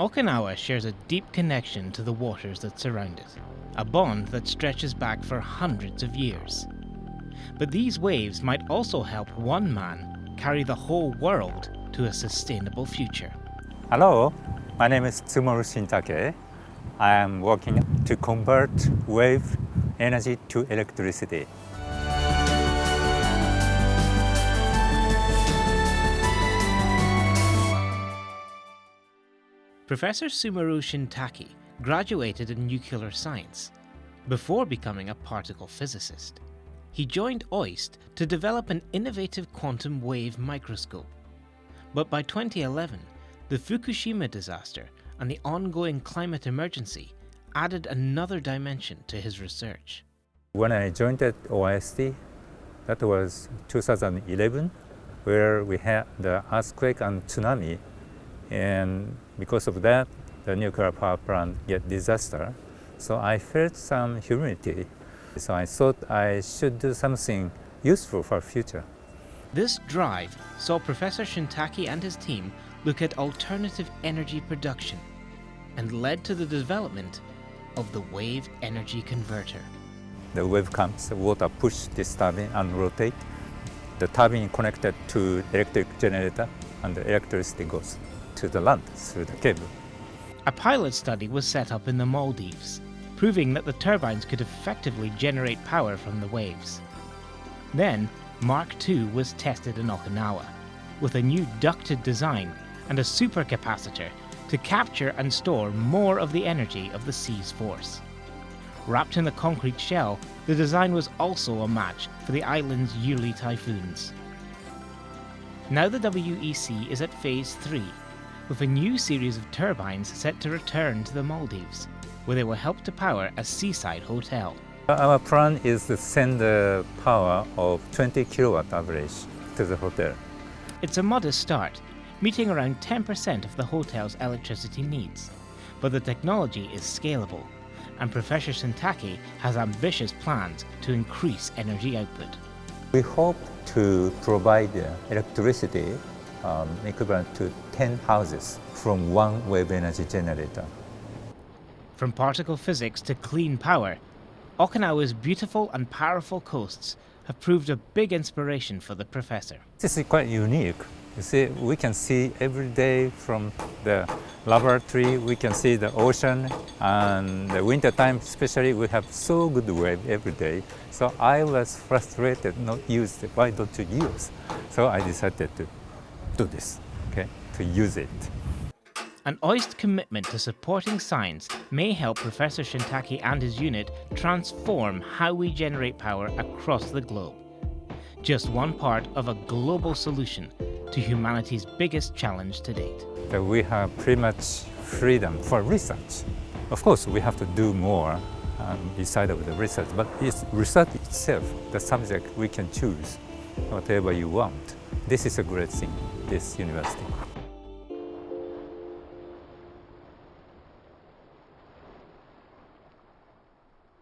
Okinawa shares a deep connection to the waters that surround it, a bond that stretches back for hundreds of years. But these waves might also help one man carry the whole world to a sustainable future. Hello, my name is Tsumoru Shintake. I am working to convert wave energy to electricity. Professor Tsumoru Shintake graduated in nuclear science before becoming a particle physicist. He joined OIST to develop an innovative quantum wave microscope. But by 2011, the Fukushima disaster and the ongoing climate emergency added another dimension to his research. When I joined at OIST, that was 2011, where we had the earthquake and tsunami and because of that, the nuclear power plant get disaster. So I felt some humility. So I thought I should do something useful for future. This drive saw Professor Shintake and his team look at alternative energy production and led to the development of the wave energy converter. The wave comes, the water push this turbine and rotate. The turbine connected to electric generator and the electricity goes to the land through the cable. A pilot study was set up in the Maldives, proving that the turbines could effectively generate power from the waves. Then, Mark II was tested in Okinawa, with a new ducted design and a supercapacitor to capture and store more of the energy of the sea's force. Wrapped in a concrete shell, the design was also a match for the island's yearly typhoons. Now the WEC is at phase 3 with a new series of turbines set to return to the Maldives, where they will help to power a seaside hotel. Our plan is to send the power of 20 kilowatt average to the hotel. It's a modest start, meeting around 10% of the hotel's electricity needs. But the technology is scalable, and Professor Shintake has ambitious plans to increase energy output. We hope to provide electricity um, equivalent to 10 houses from one wave energy generator. From particle physics to clean power, Okinawa's beautiful and powerful coasts have proved a big inspiration for the professor. This is quite unique. You see, we can see every day from the laboratory, we can see the ocean, and the winter time especially, we have so good wave every day. So I was frustrated not use it. Why don't you use? So I decided to do this, okay, to use it. An OIST commitment to supporting science may help Professor Shintake and his unit transform how we generate power across the globe. Just one part of a global solution to humanity's biggest challenge to date. That we have pretty much freedom for research. Of course, we have to do more um, beside of the research, but it's research itself, the subject we can choose whatever you want. This is a great thing, this university.